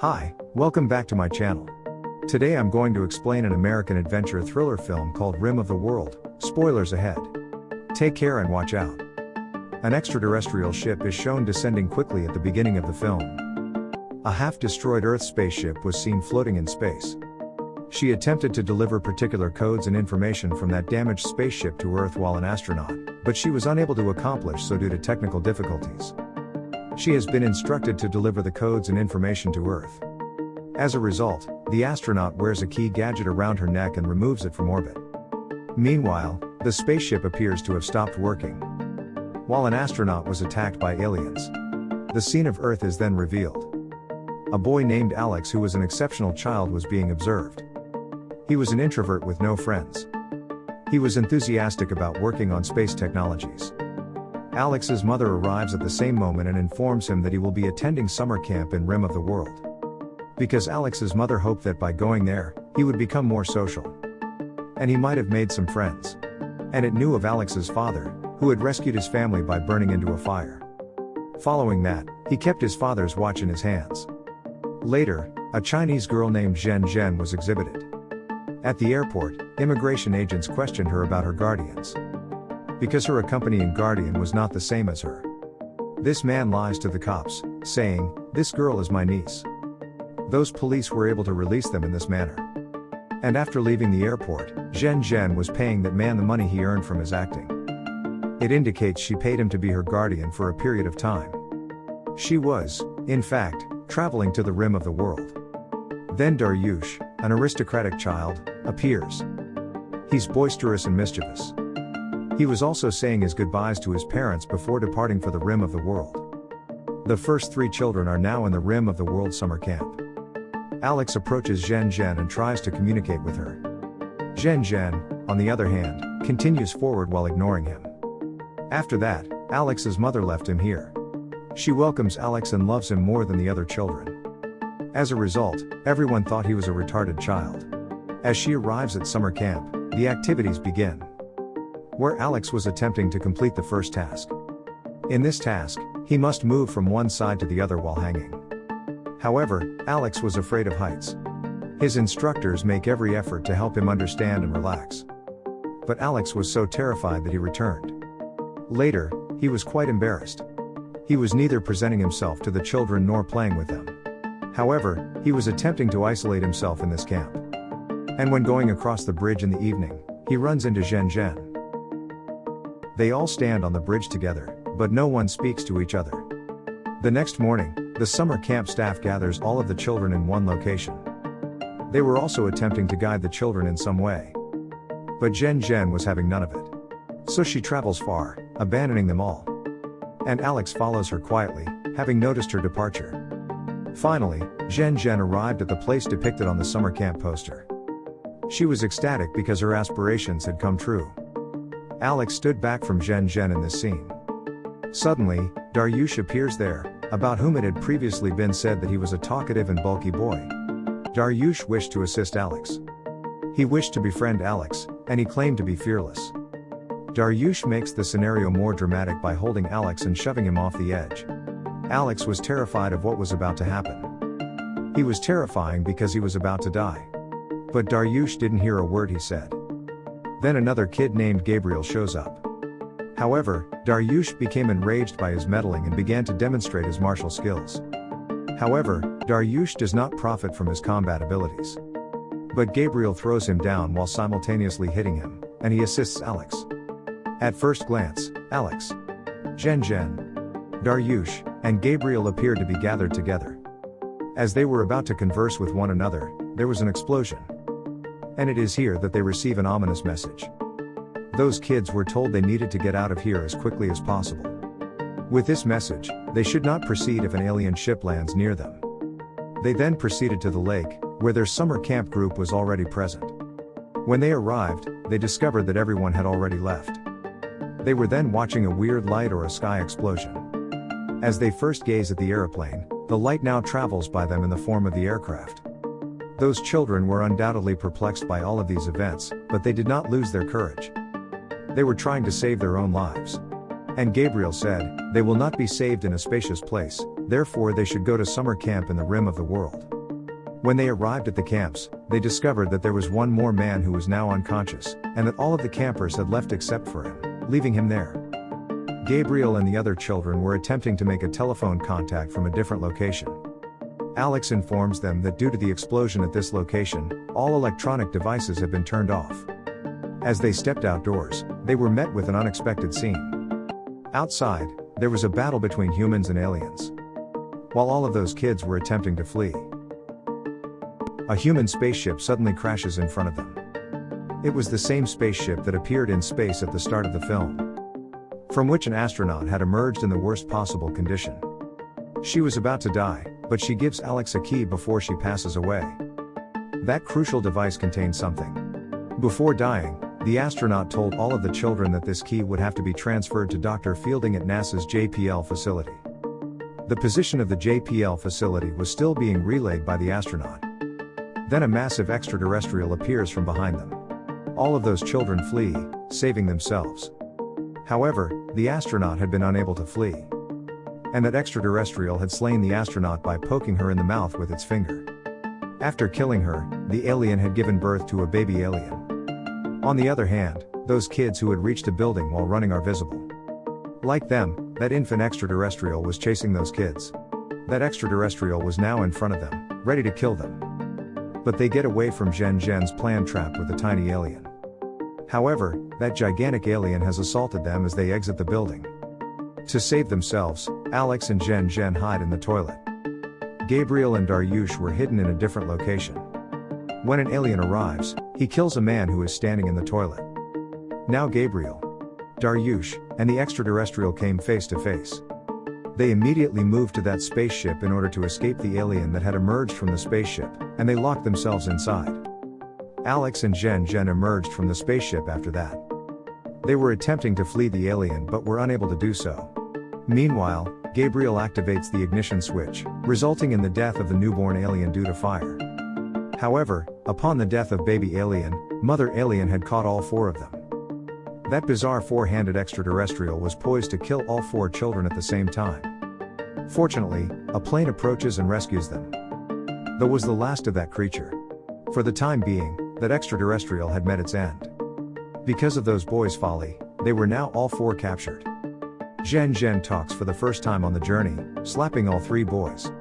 Hi, welcome back to my channel. Today I'm going to explain an American adventure thriller film called Rim of the World. Spoilers ahead. Take care and watch out. An extraterrestrial ship is shown descending quickly at the beginning of the film. A half destroyed Earth spaceship was seen floating in space. She attempted to deliver particular codes and information from that damaged spaceship to Earth while an astronaut, but she was unable to accomplish so due to technical difficulties. She has been instructed to deliver the codes and information to Earth. As a result, the astronaut wears a key gadget around her neck and removes it from orbit. Meanwhile, the spaceship appears to have stopped working. While an astronaut was attacked by aliens, the scene of Earth is then revealed. A boy named Alex, who was an exceptional child, was being observed. He was an introvert with no friends. He was enthusiastic about working on space technologies. Alex's mother arrives at the same moment and informs him that he will be attending summer camp in Rim of the World. Because Alex's mother hoped that by going there, he would become more social. And he might have made some friends. And it knew of Alex's father, who had rescued his family by burning into a fire. Following that, he kept his father's watch in his hands. Later, a Chinese girl named Zhen Zhen was exhibited. At the airport, immigration agents questioned her about her guardians because her accompanying guardian was not the same as her. This man lies to the cops, saying, This girl is my niece. Those police were able to release them in this manner. And after leaving the airport, Zhen Zhen was paying that man the money he earned from his acting. It indicates she paid him to be her guardian for a period of time. She was, in fact, traveling to the rim of the world. Then Dariush, an aristocratic child, appears. He's boisterous and mischievous. He was also saying his goodbyes to his parents before departing for the rim of the world. The first three children are now in the rim of the world summer camp. Alex approaches Zhen Zhen and tries to communicate with her. Zhen Zhen, on the other hand, continues forward while ignoring him. After that, Alex's mother left him here. She welcomes Alex and loves him more than the other children. As a result, everyone thought he was a retarded child. As she arrives at summer camp, the activities begin where Alex was attempting to complete the first task. In this task, he must move from one side to the other while hanging. However, Alex was afraid of heights. His instructors make every effort to help him understand and relax. But Alex was so terrified that he returned. Later, he was quite embarrassed. He was neither presenting himself to the children nor playing with them. However, he was attempting to isolate himself in this camp. And when going across the bridge in the evening, he runs into Zhen Zhen. They all stand on the bridge together, but no one speaks to each other. The next morning, the summer camp staff gathers all of the children in one location. They were also attempting to guide the children in some way. But Zhen Zhen was having none of it. So she travels far, abandoning them all. And Alex follows her quietly, having noticed her departure. Finally, Zhen Zhen arrived at the place depicted on the summer camp poster. She was ecstatic because her aspirations had come true. Alex stood back from Zhen Zhen in this scene. Suddenly, Dariush appears there, about whom it had previously been said that he was a talkative and bulky boy. Dariush wished to assist Alex. He wished to befriend Alex, and he claimed to be fearless. Dariush makes the scenario more dramatic by holding Alex and shoving him off the edge. Alex was terrified of what was about to happen. He was terrifying because he was about to die. But Dariush didn't hear a word he said. Then another kid named Gabriel shows up. However, Dariush became enraged by his meddling and began to demonstrate his martial skills. However, Dariush does not profit from his combat abilities. But Gabriel throws him down while simultaneously hitting him, and he assists Alex. At first glance, Alex, Zhen Zhen, Dariush, and Gabriel appeared to be gathered together. As they were about to converse with one another, there was an explosion. And it is here that they receive an ominous message. Those kids were told they needed to get out of here as quickly as possible. With this message, they should not proceed if an alien ship lands near them. They then proceeded to the lake, where their summer camp group was already present. When they arrived, they discovered that everyone had already left. They were then watching a weird light or a sky explosion. As they first gaze at the aeroplane, the light now travels by them in the form of the aircraft. Those children were undoubtedly perplexed by all of these events, but they did not lose their courage. They were trying to save their own lives. And Gabriel said, They will not be saved in a spacious place, therefore, they should go to summer camp in the rim of the world. When they arrived at the camps, they discovered that there was one more man who was now unconscious, and that all of the campers had left except for him, leaving him there. Gabriel and the other children were attempting to make a telephone contact from a different location. Alex informs them that due to the explosion at this location, all electronic devices have been turned off. As they stepped outdoors, they were met with an unexpected scene. Outside, there was a battle between humans and aliens. While all of those kids were attempting to flee, a human spaceship suddenly crashes in front of them. It was the same spaceship that appeared in space at the start of the film from which an astronaut had emerged in the worst possible condition. She was about to die, but she gives Alex a key before she passes away. That crucial device contained something. Before dying, the astronaut told all of the children that this key would have to be transferred to Dr. Fielding at NASA's JPL facility. The position of the JPL facility was still being relayed by the astronaut. Then a massive extraterrestrial appears from behind them. All of those children flee, saving themselves. However, the astronaut had been unable to flee. And that extraterrestrial had slain the astronaut by poking her in the mouth with its finger. After killing her, the alien had given birth to a baby alien. On the other hand, those kids who had reached a building while running are visible. Like them, that infant extraterrestrial was chasing those kids. That extraterrestrial was now in front of them, ready to kill them. But they get away from Zhen Zhen's planned trap with the tiny alien. However, that gigantic alien has assaulted them as they exit the building. To save themselves, Alex and Zhen Zhen hide in the toilet. Gabriel and Dariush were hidden in a different location. When an alien arrives, he kills a man who is standing in the toilet. Now Gabriel, Dariush, and the extraterrestrial came face to face. They immediately moved to that spaceship in order to escape the alien that had emerged from the spaceship, and they locked themselves inside. Alex and Zhen Zhen emerged from the spaceship after that. They were attempting to flee the alien but were unable to do so. Meanwhile, Gabriel activates the ignition switch, resulting in the death of the newborn alien due to fire. However, upon the death of baby alien, mother alien had caught all four of them. That bizarre four-handed extraterrestrial was poised to kill all four children at the same time. Fortunately, a plane approaches and rescues them. Though was the last of that creature. For the time being, that extraterrestrial had met its end. Because of those boys' folly, they were now all four captured. Zhen Zhen talks for the first time on the journey, slapping all three boys.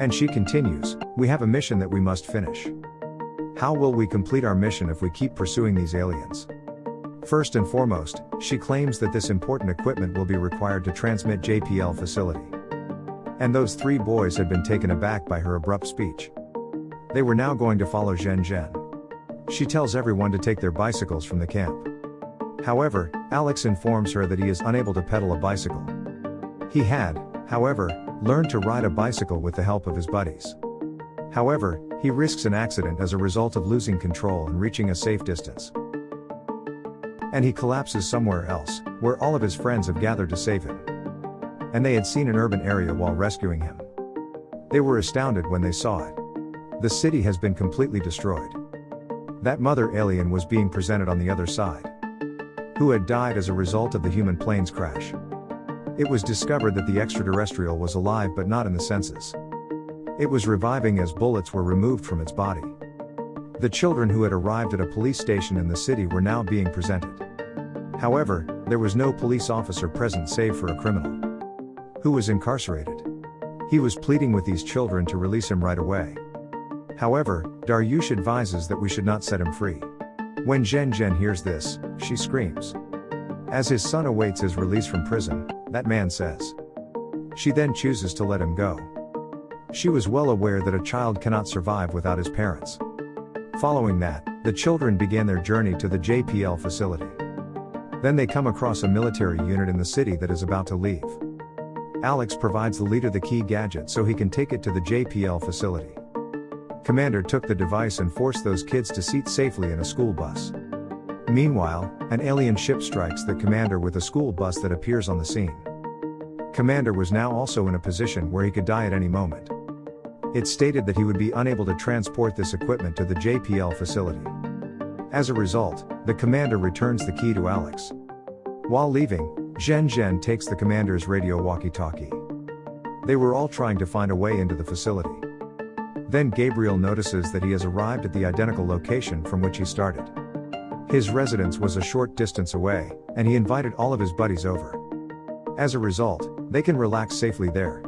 And she continues, We have a mission that we must finish. How will we complete our mission if we keep pursuing these aliens? First and foremost, she claims that this important equipment will be required to transmit JPL facility. And those three boys had been taken aback by her abrupt speech. They were now going to follow Zhen Zhen. She tells everyone to take their bicycles from the camp. However, Alex informs her that he is unable to pedal a bicycle. He had, however, learned to ride a bicycle with the help of his buddies. However, he risks an accident as a result of losing control and reaching a safe distance. And he collapses somewhere else, where all of his friends have gathered to save him. And they had seen an urban area while rescuing him. They were astounded when they saw it. The city has been completely destroyed. That mother alien was being presented on the other side. Who had died as a result of the human plane's crash. It was discovered that the extraterrestrial was alive but not in the senses. It was reviving as bullets were removed from its body. The children who had arrived at a police station in the city were now being presented. However, there was no police officer present save for a criminal. Who was incarcerated. He was pleading with these children to release him right away. However, Dariush advises that we should not set him free. When Zhen Zhen hears this, she screams. As his son awaits his release from prison, that man says. She then chooses to let him go. She was well aware that a child cannot survive without his parents. Following that, the children began their journey to the JPL facility. Then they come across a military unit in the city that is about to leave. Alex provides the leader the key gadget so he can take it to the JPL facility. Commander took the device and forced those kids to seat safely in a school bus. Meanwhile, an alien ship strikes the commander with a school bus that appears on the scene. Commander was now also in a position where he could die at any moment. It stated that he would be unable to transport this equipment to the JPL facility. As a result, the commander returns the key to Alex. While leaving, Zhen Zhen takes the commander's radio walkie-talkie. They were all trying to find a way into the facility. Then Gabriel notices that he has arrived at the identical location from which he started. His residence was a short distance away, and he invited all of his buddies over. As a result, they can relax safely there.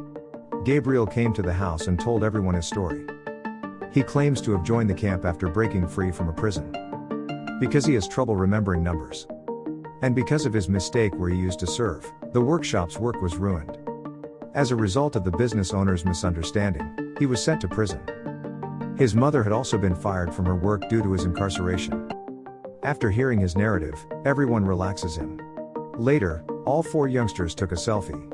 Gabriel came to the house and told everyone his story. He claims to have joined the camp after breaking free from a prison. Because he has trouble remembering numbers. And because of his mistake where he used to serve, the workshop's work was ruined. As a result of the business owner's misunderstanding, he was sent to prison. His mother had also been fired from her work due to his incarceration. After hearing his narrative, everyone relaxes him. Later, all four youngsters took a selfie.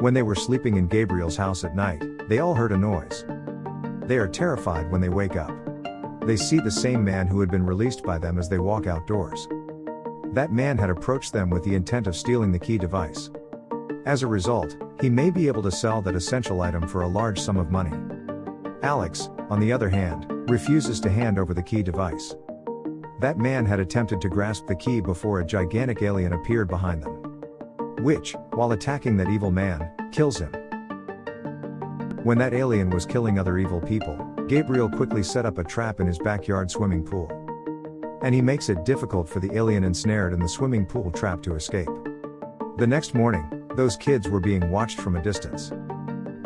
When they were sleeping in Gabriel's house at night, they all heard a noise. They are terrified when they wake up. They see the same man who had been released by them as they walk outdoors. That man had approached them with the intent of stealing the key device. As a result, he may be able to sell that essential item for a large sum of money. Alex, on the other hand, refuses to hand over the key device. That man had attempted to grasp the key before a gigantic alien appeared behind them. Which, while attacking that evil man, kills him. When that alien was killing other evil people, Gabriel quickly set up a trap in his backyard swimming pool. And he makes it difficult for the alien ensnared in the swimming pool trap to escape. The next morning, those kids were being watched from a distance.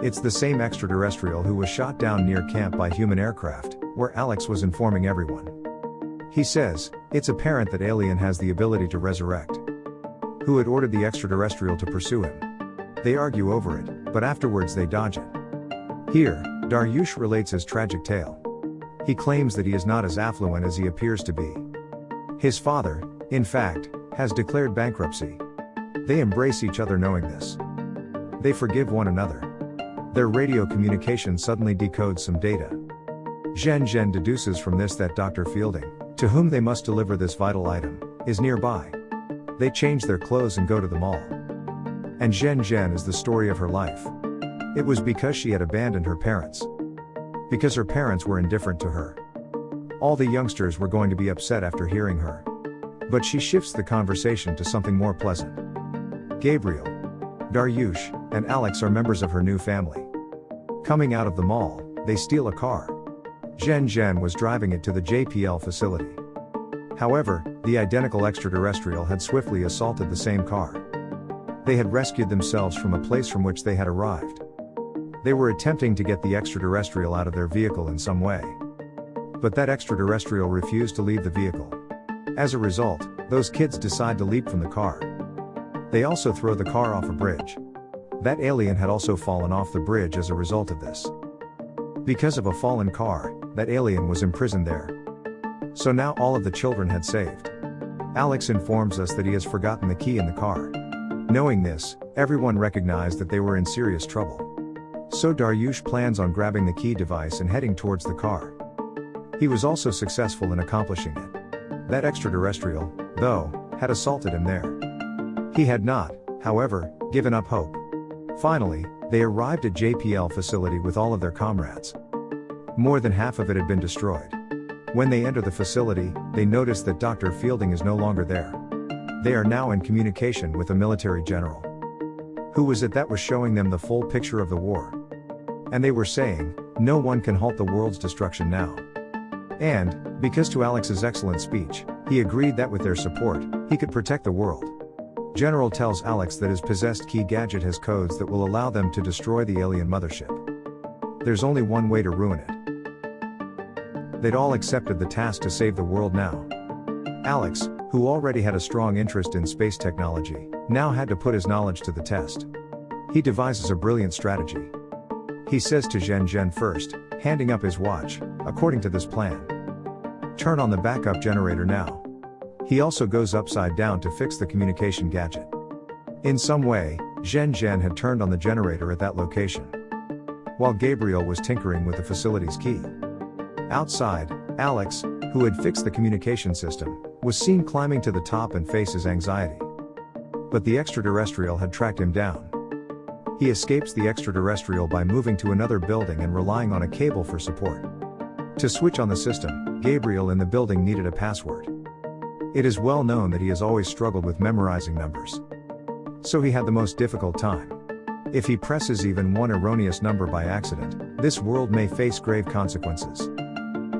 It's the same extraterrestrial who was shot down near camp by human aircraft, where Alex was informing everyone. He says, it's apparent that Alien has the ability to resurrect. Who had ordered the extraterrestrial to pursue him? They argue over it, but afterwards they dodge it. Here, Dariush relates his tragic tale. He claims that he is not as affluent as he appears to be. His father, in fact, has declared bankruptcy, they embrace each other knowing this. They forgive one another. Their radio communication suddenly decodes some data. Zhen Zhen deduces from this that Dr. Fielding, to whom they must deliver this vital item, is nearby. They change their clothes and go to the mall. And Zhen Zhen is the story of her life. It was because she had abandoned her parents. Because her parents were indifferent to her. All the youngsters were going to be upset after hearing her. But she shifts the conversation to something more pleasant. Gabriel, Dariush, and Alex are members of her new family. Coming out of the mall, they steal a car. Zhen Zhen was driving it to the JPL facility. However, the identical extraterrestrial had swiftly assaulted the same car. They had rescued themselves from a place from which they had arrived. They were attempting to get the extraterrestrial out of their vehicle in some way. But that extraterrestrial refused to leave the vehicle. As a result, those kids decide to leap from the car. They also throw the car off a bridge. That alien had also fallen off the bridge as a result of this. Because of a fallen car, that alien was imprisoned there. So now all of the children had saved. Alex informs us that he has forgotten the key in the car. Knowing this, everyone recognized that they were in serious trouble. So Dariush plans on grabbing the key device and heading towards the car. He was also successful in accomplishing it. That extraterrestrial, though, had assaulted him there. He had not, however, given up hope. Finally, they arrived at JPL facility with all of their comrades. More than half of it had been destroyed. When they enter the facility, they notice that Dr. Fielding is no longer there. They are now in communication with a military general. Who was it that was showing them the full picture of the war? And they were saying, no one can halt the world's destruction now. And, because to Alex's excellent speech, he agreed that with their support, he could protect the world. General tells Alex that his possessed key gadget has codes that will allow them to destroy the alien mothership. There's only one way to ruin it. They'd all accepted the task to save the world now. Alex, who already had a strong interest in space technology, now had to put his knowledge to the test. He devises a brilliant strategy. He says to Zhen Zhen first, handing up his watch, according to this plan. Turn on the backup generator now. He also goes upside down to fix the communication gadget. In some way, Zhen Zhen had turned on the generator at that location. While Gabriel was tinkering with the facility's key. Outside, Alex, who had fixed the communication system, was seen climbing to the top and faces anxiety. But the extraterrestrial had tracked him down. He escapes the extraterrestrial by moving to another building and relying on a cable for support. To switch on the system, Gabriel in the building needed a password. It is well known that he has always struggled with memorizing numbers. So he had the most difficult time. If he presses even one erroneous number by accident, this world may face grave consequences.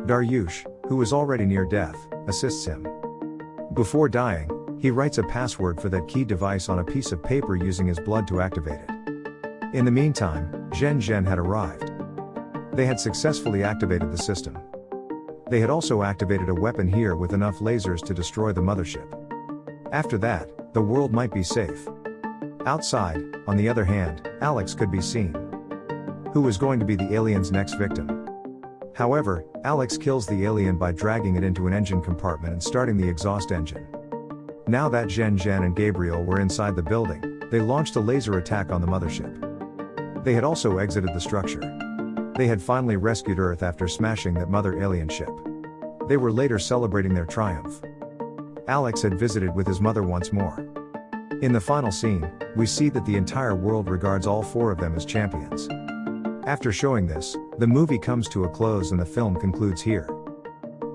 Dariush, who is already near death, assists him. Before dying, he writes a password for that key device on a piece of paper using his blood to activate it. In the meantime, Zhen Zhen had arrived. They had successfully activated the system. They had also activated a weapon here with enough lasers to destroy the mothership. After that, the world might be safe. Outside, on the other hand, Alex could be seen. Who was going to be the alien's next victim? However, Alex kills the alien by dragging it into an engine compartment and starting the exhaust engine. Now that Zhen Zhen and Gabriel were inside the building, they launched a laser attack on the mothership. They had also exited the structure. They had finally rescued Earth after smashing that mother alien ship. They were later celebrating their triumph. Alex had visited with his mother once more. In the final scene, we see that the entire world regards all four of them as champions. After showing this, the movie comes to a close and the film concludes here.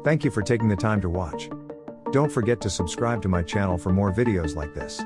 Thank you for taking the time to watch. Don't forget to subscribe to my channel for more videos like this.